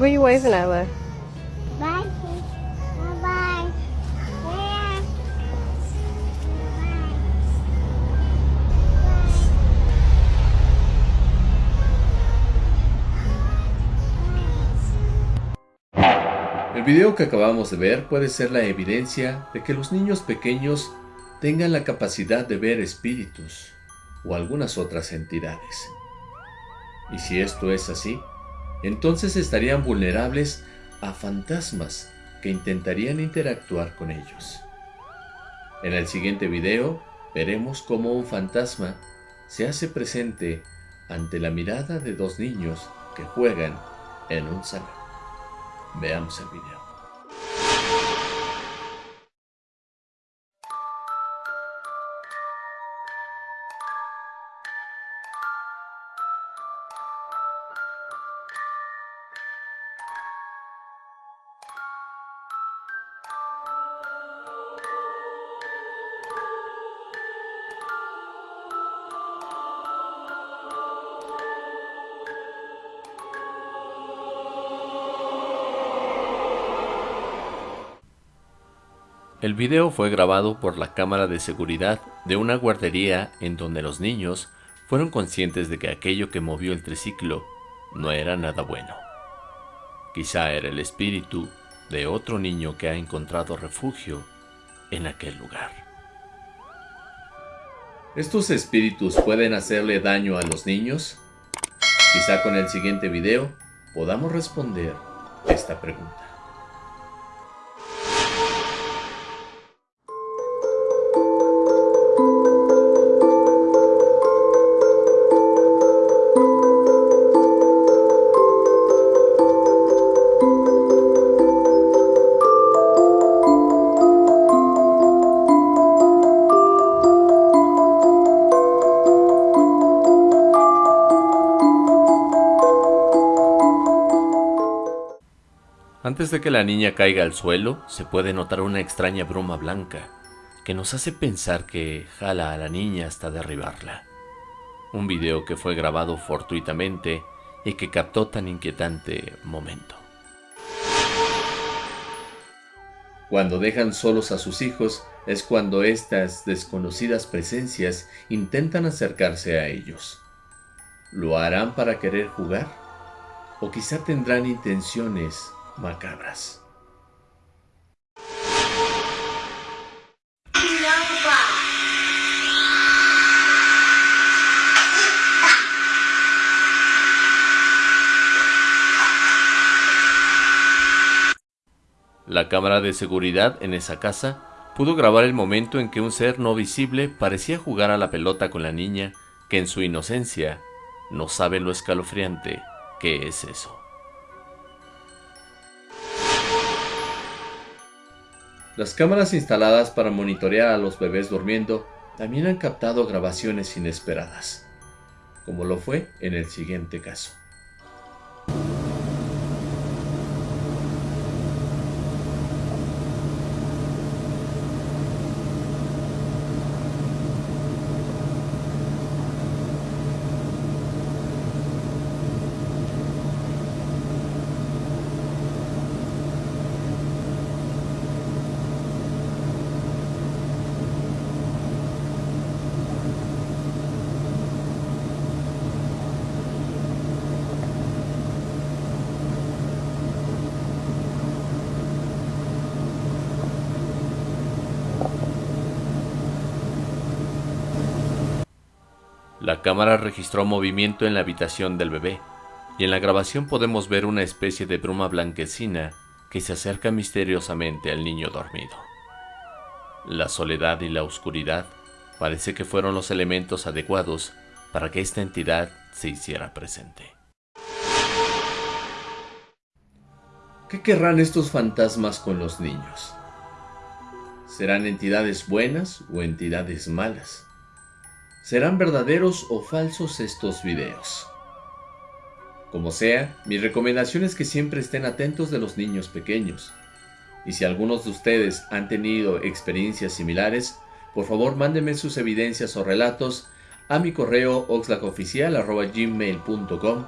Where are you waving at? Bye. Bye. Bye. El video que acabamos de ver puede ser la evidencia de que los niños pequeños tengan la capacidad de ver espíritus o algunas otras entidades. Y si esto es así, entonces estarían vulnerables a fantasmas que intentarían interactuar con ellos. En el siguiente video veremos cómo un fantasma se hace presente ante la mirada de dos niños que juegan en un salón. Veamos el video. El video fue grabado por la cámara de seguridad de una guardería en donde los niños fueron conscientes de que aquello que movió el triciclo no era nada bueno. Quizá era el espíritu de otro niño que ha encontrado refugio en aquel lugar. ¿Estos espíritus pueden hacerle daño a los niños? Quizá con el siguiente video podamos responder esta pregunta. Antes de que la niña caiga al suelo, se puede notar una extraña bruma blanca que nos hace pensar que jala a la niña hasta derribarla. Un video que fue grabado fortuitamente y que captó tan inquietante momento. Cuando dejan solos a sus hijos es cuando estas desconocidas presencias intentan acercarse a ellos. ¿Lo harán para querer jugar? ¿O quizá tendrán intenciones macabras. La cámara de seguridad en esa casa pudo grabar el momento en que un ser no visible parecía jugar a la pelota con la niña que en su inocencia no sabe lo escalofriante que es eso. Las cámaras instaladas para monitorear a los bebés durmiendo también han captado grabaciones inesperadas, como lo fue en el siguiente caso. La cámara registró movimiento en la habitación del bebé, y en la grabación podemos ver una especie de bruma blanquecina que se acerca misteriosamente al niño dormido. La soledad y la oscuridad parece que fueron los elementos adecuados para que esta entidad se hiciera presente. ¿Qué querrán estos fantasmas con los niños? ¿Serán entidades buenas o entidades malas? ¿Serán verdaderos o falsos estos videos? Como sea, mi recomendación es que siempre estén atentos de los niños pequeños. Y si algunos de ustedes han tenido experiencias similares, por favor mándenme sus evidencias o relatos a mi correo oxlacoficial.gmail.com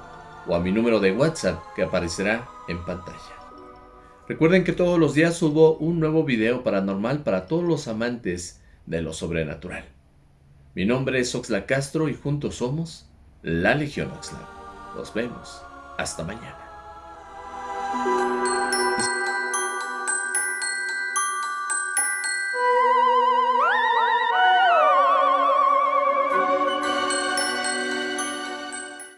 o a mi número de WhatsApp que aparecerá en pantalla. Recuerden que todos los días subo un nuevo video paranormal para todos los amantes de lo sobrenatural. Mi nombre es Oxla Castro y juntos somos la Legión Oxlack. Nos vemos. Hasta mañana.